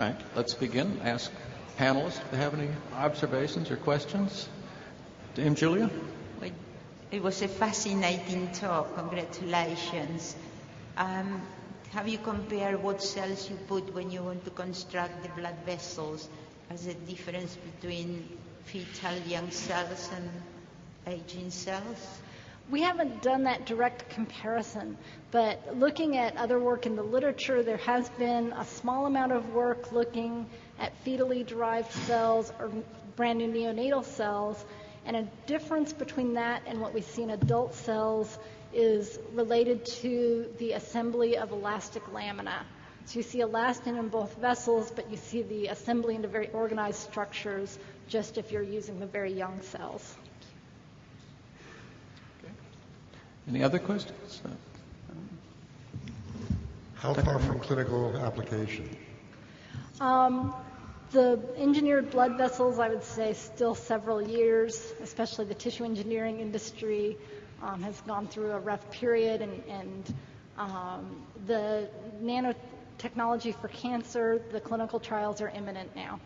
right, let's begin. Ask panelists if they have any observations or questions. Dame Julia? It was a fascinating talk. Congratulations. Um, have you compared what cells you put when you want to construct the blood vessels as a difference between fetal young cells and aging cells? We haven't done that direct comparison, but looking at other work in the literature, there has been a small amount of work looking at fetally derived cells or brand new neonatal cells, and a difference between that and what we see in adult cells is related to the assembly of elastic lamina. So you see elastin in both vessels, but you see the assembly into very organized structures just if you're using the very young cells. Any other questions? How far from clinical application? Um, the engineered blood vessels, I would say, still several years, especially the tissue engineering industry um, has gone through a rough period, and, and um, the nanotechnology for cancer, the clinical trials are imminent now.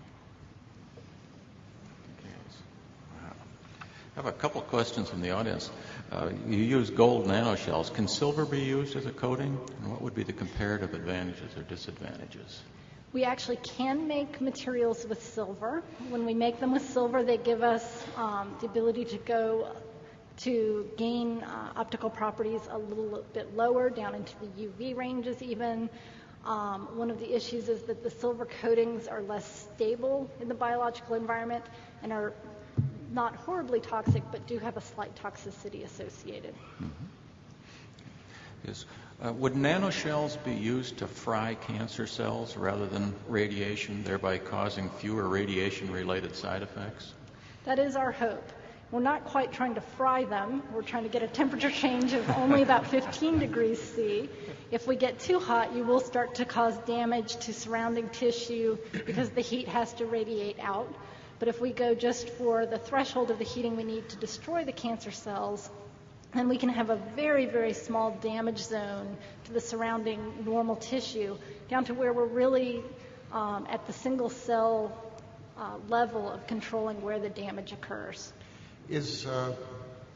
I have a couple questions from the audience. Uh, you use gold nanoshells. Can silver be used as a coating? And what would be the comparative advantages or disadvantages? We actually can make materials with silver. When we make them with silver, they give us um, the ability to go to gain uh, optical properties a little bit lower, down into the UV ranges even. Um, one of the issues is that the silver coatings are less stable in the biological environment and are not horribly toxic, but do have a slight toxicity associated. Mm-hmm. Yes. Uh, would nanoshells be used to fry cancer cells rather than radiation, thereby causing fewer radiation related side effects? That is our hope. We're not quite trying to fry them. We're trying to get a temperature change of only about 15 degrees C. If we get too hot, you will start to cause damage to surrounding tissue because the heat has to radiate out. But if we go just for the threshold of the heating we need to destroy the cancer cells, then we can have a very, very small damage zone to the surrounding normal tissue, down to where we're really um, at the single cell uh, level of controlling where the damage occurs. Is, uh,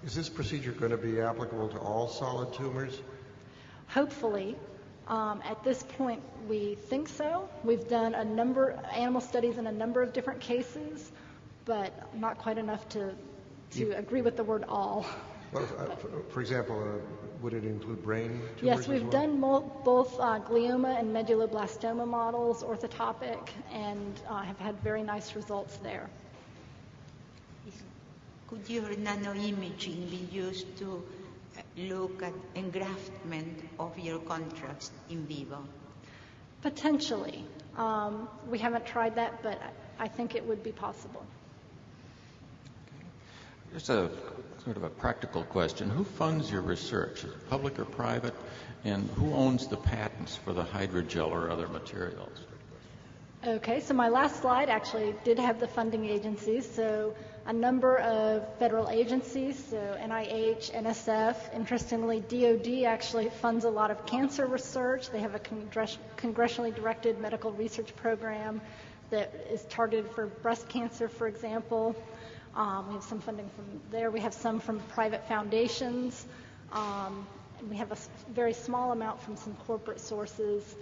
is this procedure going to be applicable to all solid tumors? Hopefully. Um, at this point, we think so. We've done a number animal studies in a number of different cases, but not quite enough to to agree with the word all. Well, uh, for, for, example, uh, would it include brain tumors? Yes, we've well? done mo- both uh, glioma and medulloblastoma models, orthotopic, and uh, have had very nice results there. Could your nanoimaging be used to look at engraftment of your contracts in vivo? Potentially. Um, we haven't tried that, but I think it would be possible. Just a sort of a practical question. Who funds your research? Is it public or private? And who owns the patents for the hydrogel or other materials? Okay, so my last slide actually did have the funding agencies. So a number of federal agencies, so NIH, NSF. Interestingly, DoD actually funds a lot of cancer research. They have a congress- congressionally directed medical research program that is targeted for breast cancer, for example. Um, we have some funding from there. We have some from private foundations. Um, we have a very small amount from some corporate sources.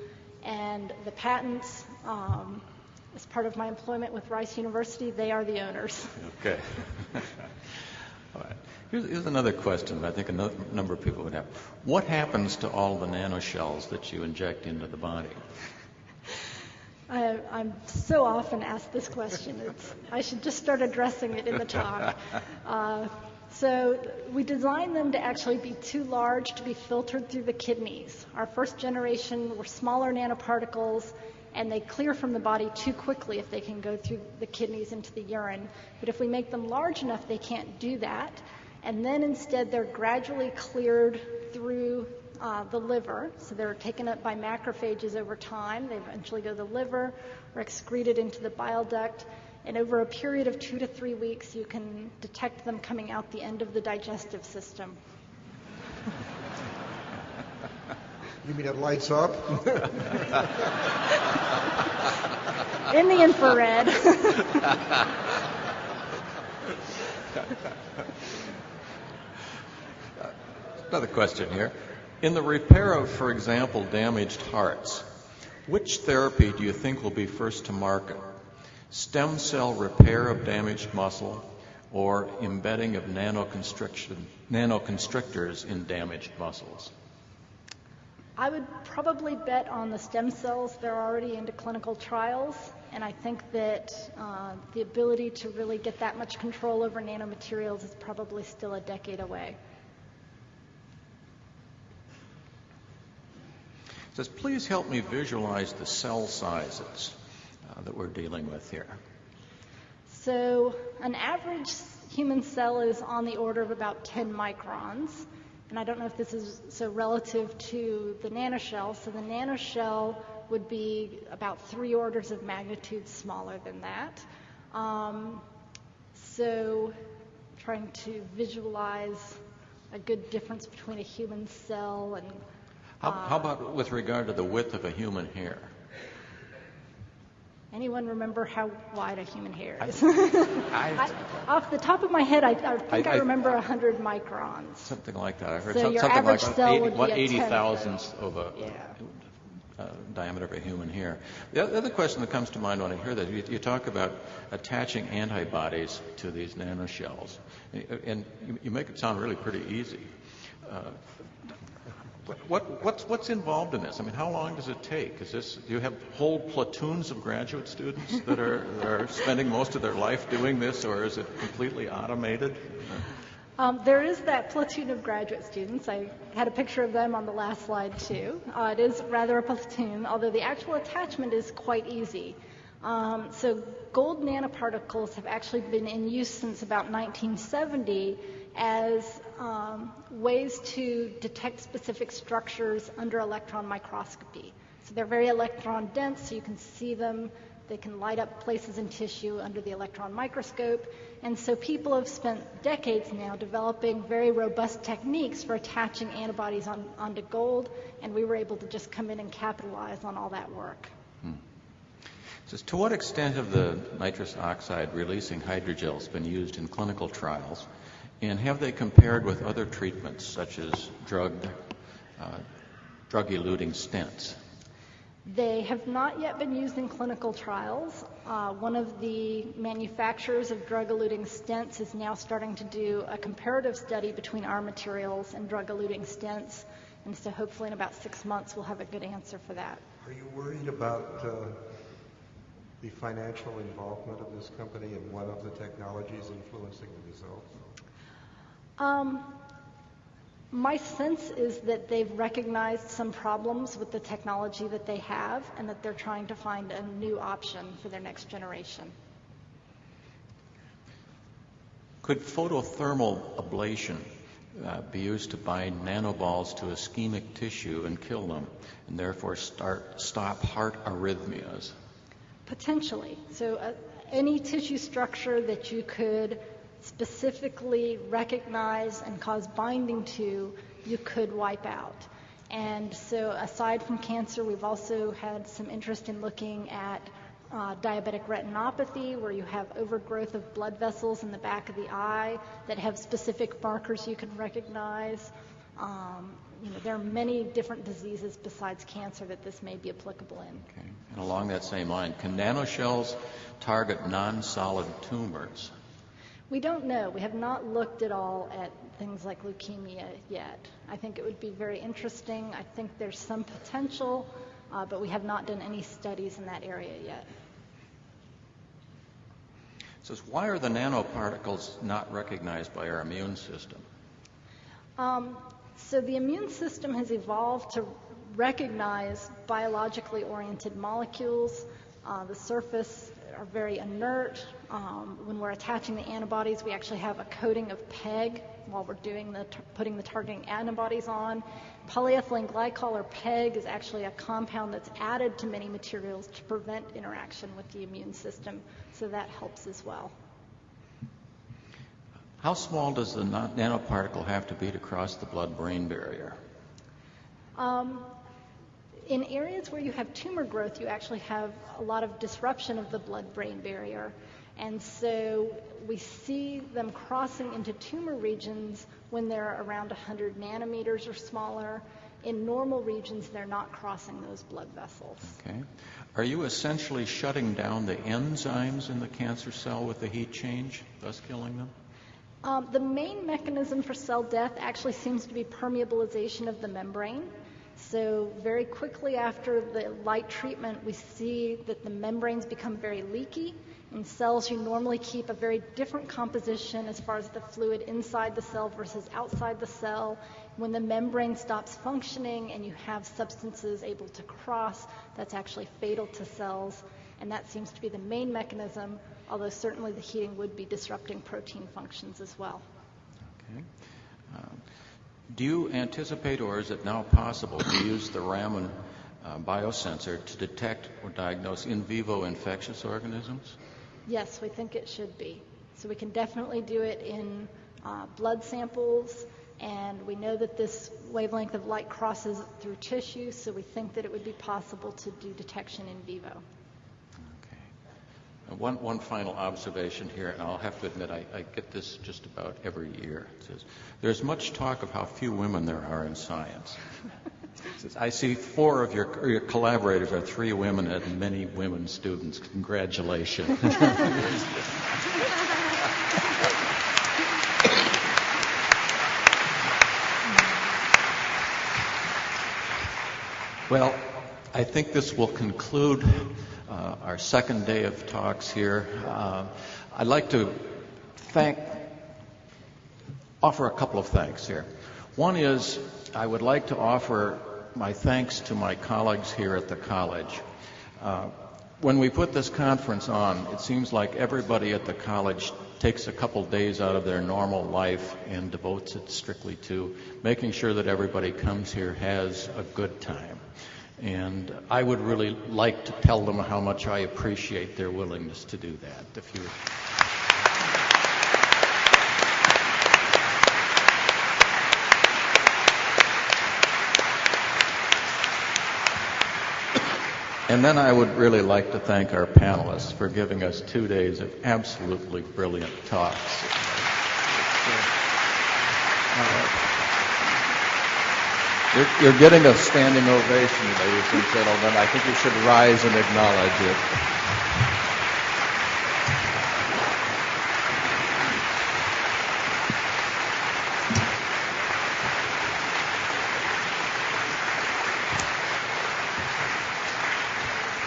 And the patents, um, as part of my employment with Rice University, they are the owners. Okay. all right. Here's, here's, another question that I think a number of people would have. What happens to all the nanoshells that you inject into the body? I, am so often asked this question. It's, I should just start addressing it in the talk. Uh, so we designed them to actually be too large to be filtered through the kidneys. Our first generation were smaller nanoparticles, and they clear from the body too quickly if they can go through the kidneys into the urine. But if we make them large enough, they can't do that. And then instead, they're gradually cleared through uh, the liver. So they're taken up by macrophages over time. They eventually go to the liver or excreted into the bile duct. And over a period of two to three weeks, you can detect them coming out the end of the digestive system. You mean it lights up? in the infrared. Another question here. In the repair of, for example, damaged hearts, which therapy do you think will be first to market? Stem cell repair of damaged muscle or embedding of nanoconstriction, nanoconstrictors in damaged muscles? I would probably bet on the stem cells. They're already into clinical trials, and I think that uh, the ability to really get that much control over nanomaterials is probably still a decade away. It says, please help me visualize the cell sizes uh, that we're dealing with here. So, an average human cell is on the order of about 10 microns. And I don't know if this is so relative to the nanoshell. So the nanoshell would be about three orders of magnitude smaller than that. Um, so trying to visualize a good difference between a human cell and. How, how about with regard to the width of a human hair? Anyone remember how wide a human hair is? I, I, off the top of my head, I, I think I, I- remember 100 microns. something like that. I heard So some- something like cell 80, what, 80 thousandths of a Yeah. uh, diameter of a human hair. The the other question that comes to mind when I hear that, you, you talk about attaching antibodies to these nanoshells, and, and you, you make it sound really pretty easy. Uh, what, what, what's, what's involved in this? I mean, how long does it take? Is this, do you have whole platoons of graduate students that are, that are spending most of their life doing this, or is it completely automated? Um, there is that platoon of graduate students. I had a picture of them on the last slide too. Uh, it is rather a platoon, although the actual attachment is quite easy. Um, so gold nanoparticles have actually been in use since about 1970 as um, ways to detect specific structures under electron microscopy. So they're very electron dense, so you can see them. They can light up places in tissue under the electron microscope. And so people have spent decades now developing very robust techniques for attaching antibodies on, onto gold, and we were able to just come in and capitalize on all that work. So, to what extent have the nitrous oxide releasing hydrogels been used in clinical trials, and have they compared with other treatments such as drug, uh, drug-eluting stents? They have not yet been used in clinical trials. Uh, one of the manufacturers of drug-eluting stents is now starting to do a comparative study between our materials and drug-eluting stents, and so hopefully in about six months we'll have a good answer for that. Are you worried about uh, the financial involvement of this company and one of the technologies influencing the results? Um, my sense is that they've recognized some problems with the technology that they have and that they're trying to find a new option for their next generation. Could photothermal ablation uh, be used to bind nanoballs to ischemic tissue and kill them, and therefore start, stop heart arrhythmias? Potentially. So, uh, any tissue structure that you could specifically recognize and cause binding to, you could wipe out. And so, aside from cancer, we've also had some interest in looking at uh, diabetic retinopathy, where you have overgrowth of blood vessels in the back of the eye that have specific markers you can recognize. Um, you know, there are many different diseases besides cancer that this may be applicable in. Okay. And along that same line, can nanoshells target non-solid tumors? We don't know. We have not looked at all at things like leukemia yet. I think it would be very interesting. I think there's some potential, uh, but we have not done any studies in that area yet. It says, why are the nanoparticles not recognized by our immune system? Um, so the immune system has evolved to recognize biologically oriented molecules. Uh, the surface are very inert. Um, when we're attaching the antibodies, we actually have a coating of PEG while we're doing the putting the targeting antibodies on. Polyethylene glycol or PEG is actually a compound that's added to many materials to prevent interaction with the immune system, so that helps as well. How small does the nanoparticle have to be to cross the blood-brain barrier? Um, In areas where you have tumor growth, you actually have a lot of disruption of the blood-brain barrier. And so we see them crossing into tumor regions when they're around 100 nanometers or smaller. In normal regions, they're not crossing those blood vessels. Okay. Are you essentially shutting down the enzymes in the cancer cell with the heat change, thus killing them? Um, the main mechanism for cell death actually seems to be permeabilization of the membrane. So, very quickly after the light treatment, we see that the membranes become very leaky. In cells, you normally keep a very different composition as far as the fluid inside the cell versus outside the cell. When the membrane stops functioning and you have substances able to cross, that's actually fatal to cells. And that seems to be the main mechanism, although certainly the heating would be disrupting protein functions as well. Okay. Do you anticipate, or is it now possible, to use the Raman uh, biosensor to detect or diagnose in vivo infectious organisms? Yes, we think it should be. So we can definitely do it in uh, blood samples, and we know that this wavelength of light crosses through tissue, so we think that it would be possible to do detection in vivo. One, one final observation here, and I'll have to admit I, I get this just about every year. It says, there's much talk of how few women there are in science. Says, I see four of your, your collaborators are three women and many women students. Congratulations. Well, I think this will conclude uh, our second day of talks here. Uh, I'd like to thank, offer a couple of thanks here. One is I would like to offer my thanks to my colleagues here at the college. Uh, when we put this conference on, it seems like everybody at the college takes a couple days out of their normal life and devotes it strictly to making sure that everybody comes here has a good time. And I would really like to tell them how much I appreciate their willingness to do that. If you And then I would really like to thank our panelists for giving us two days of absolutely brilliant talks. You're, you're getting a standing ovation, ladies and gentlemen. I think you should rise and acknowledge it.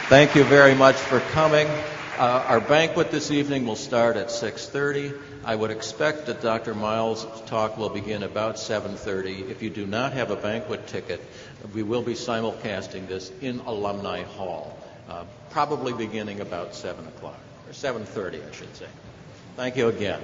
Thank you very much for coming. Uh, our banquet this evening will start at 6:30. I would expect that Dr. Miles' talk will begin about 7:30. If you do not have a banquet ticket, we will be simulcasting this in Alumni Hall, uh, probably beginning about 7 o'clock or 7:30, I should say. Thank you again.